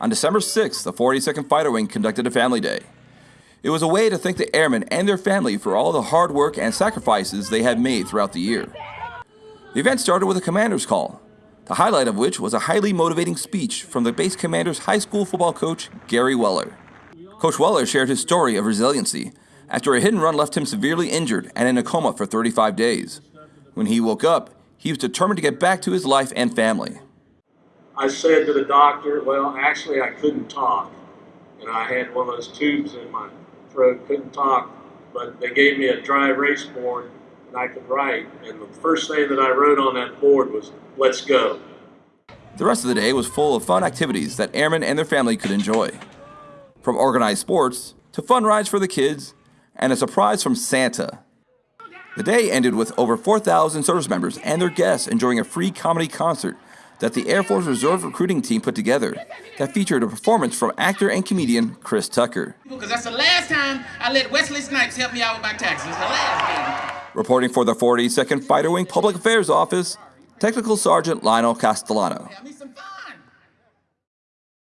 On December 6th, the 42nd Fighter Wing conducted a family day. It was a way to thank the airmen and their family for all the hard work and sacrifices they had made throughout the year. The event started with a commander's call, the highlight of which was a highly motivating speech from the base commander's high school football coach, Gary Weller. Coach Weller shared his story of resiliency after a hit and run left him severely injured and in a coma for 35 days. When he woke up, he was determined to get back to his life and family. I said to the doctor, well, actually, I couldn't talk. And I had one of those tubes in my throat, couldn't talk. But they gave me a dry erase board and I could write. And the first thing that I wrote on that board was, let's go. The rest of the day was full of fun activities that airmen and their family could enjoy. From organized sports to fun rides for the kids and a surprise from Santa. The day ended with over 4,000 service members and their guests enjoying a free comedy concert that the Air Force Reserve recruiting team put together that featured a performance from actor and comedian Chris Tucker. Because that's the last time I let Wesley Snipes help me out with my taxes. It's the last time. Reporting for the 42nd Fighter Wing Public Affairs Office, Technical Sergeant Lionel Castellano.